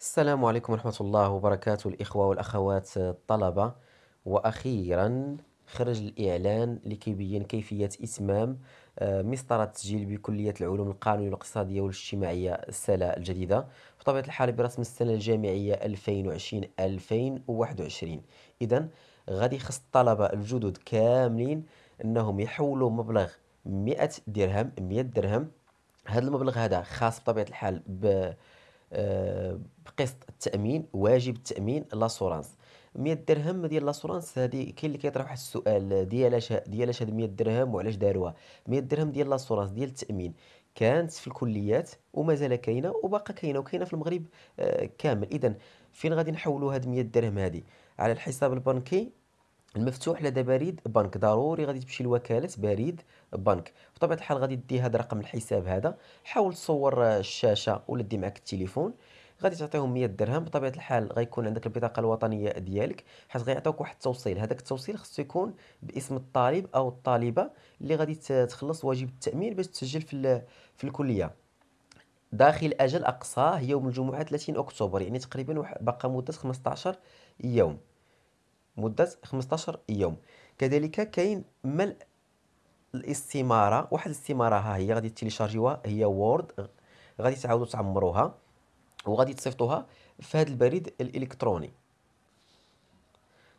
السلام عليكم ورحمة الله وبركاته الإخوة والأخوات الطلبة. وأخيرا خرج الإعلان لكيبين كيفية إتمام آه، مسطرة التسجيل بكلية العلوم القانونية والاقتصادية والاجتماعية السنة الجديدة. بطبيعة الحال برسم السنة الجامعية 2020-2021 إذا غادي يخص الطلبة الجدد كاملين أنهم يحولوا مبلغ 100 درهم 100 درهم. هذا المبلغ هذا خاص بطبيعة الحال ب بقسط التأمين واجب التأمين l'assurance 100 درهم ديال l'assurance هذه كاين اللي كيطرح واحد السؤال ديالاش ديالاش هاد 100 درهم وعلاش داروها؟ 100 درهم ديال l'assurance ديال التأمين كانت في الكليات ومازال كاينة وباقا كاينة وكاينة في المغرب آه، كامل. اذا فين غادي نحولوا هاد 100 درهم هذه على الحساب البنكي المفتوح لدى بريد بنك. ضروري غادي تمشي لوكالة بريد بنك. بطبيعة الحال غادي دي هذا رقم الحساب هذا. حاول تصور الشاشة ولا دي معك التليفون. غادي تعطيهم 100 درهم. بطبيعة الحال غيكون عندك البطاقة الوطنية ديالك. حيت غيعطيوك واحد التوصيل. هذاك التوصيل خصو يكون باسم الطالب أو الطالبة اللي غادي تخلص واجب التأمين باش تسجل في في الكلية. داخل أجل اقصاه يوم الجمعة 30 أكتوبر. يعني تقريبا باقا مدة 15 يوم. مدة 15 يوم. كذلك كاين ملء الاستمارة واحد الاستمارة ها هي غادي تيليشارجيوها هي Word غادي تعاودوا تعمروها وغادي تصيفطوها في هذا البريد الإلكتروني.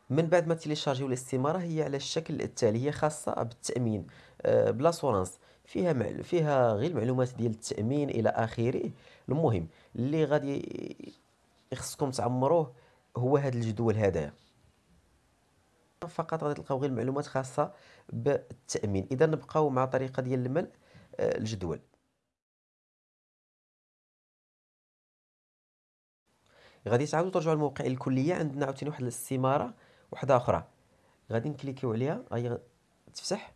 من بعد ما تيليشارجيو الاستمارة هي على الشكل التالي هي خاصة بالتأمين. آه، ب l'assurance فيها مع... فيها غير المعلومات ديال التأمين إلى آخره. المهم اللي غادي يخصكم تعمروه هو هذا الجدول هذايا فقط غادي تلقاو غير المعلومات خاصة بالتأمين. إذا نبقاو مع طريقة ديال الملء آه، الجدول. غادي تعاودوا ترجعوا لموقع الكلية. عندنا عاوتاني واحد الاستمارة وحدة أخرى. غادي نكليكيو عليها. هي تفتح.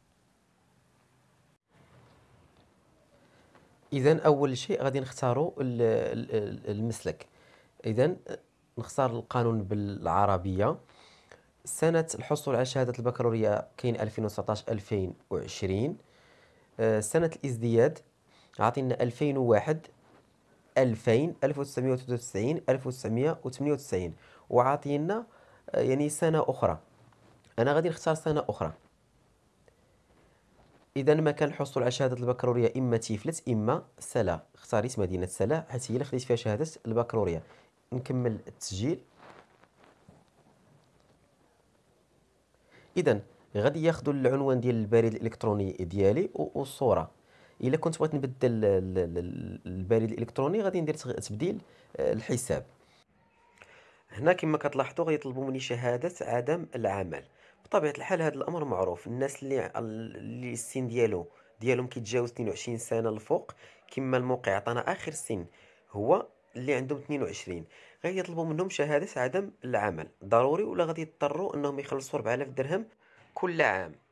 إذا أول شيء غادي نختاروا المسلك. إذا نختار القانون بالعربية. سنة الحصول على شهادة البكالوريا كاين 2019 2020 آه، سنة الإزدياد عطينا 2001 2000 1993 1998 وعاطينا آه، يعني سنة أخرى. أنا غادي نختار سنة أخرى. إذا مكان الحصول على شهادة البكالوريا إما تيفلت إما سلا. اختاريت مدينة سلا حيت هي اللي خديت فيها شهادة البكالوريا. نكمل التسجيل. اذا غادي ياخذوا العنوان ديال البريد الإلكتروني ديالي والصورة إلا كنت بغيت نبدل البريد الإلكتروني غادي ندير تبديل آه، الحساب. هنا كما كتلاحظوا غيطلبوا مني شهادة عدم العمل. بطبيعة الحال هذا الأمر معروف. الناس اللي اللي السن ديالو ديالهم كيتجاوز 22 سنة الفوق كما الموقع عطانا آخر سن هو اللي عندهم 22 غادي يطلبوا منهم شهادة عدم العمل. ضروري ولا غادي يضطروا إنهم يخلصوا 4000 درهم كل عام.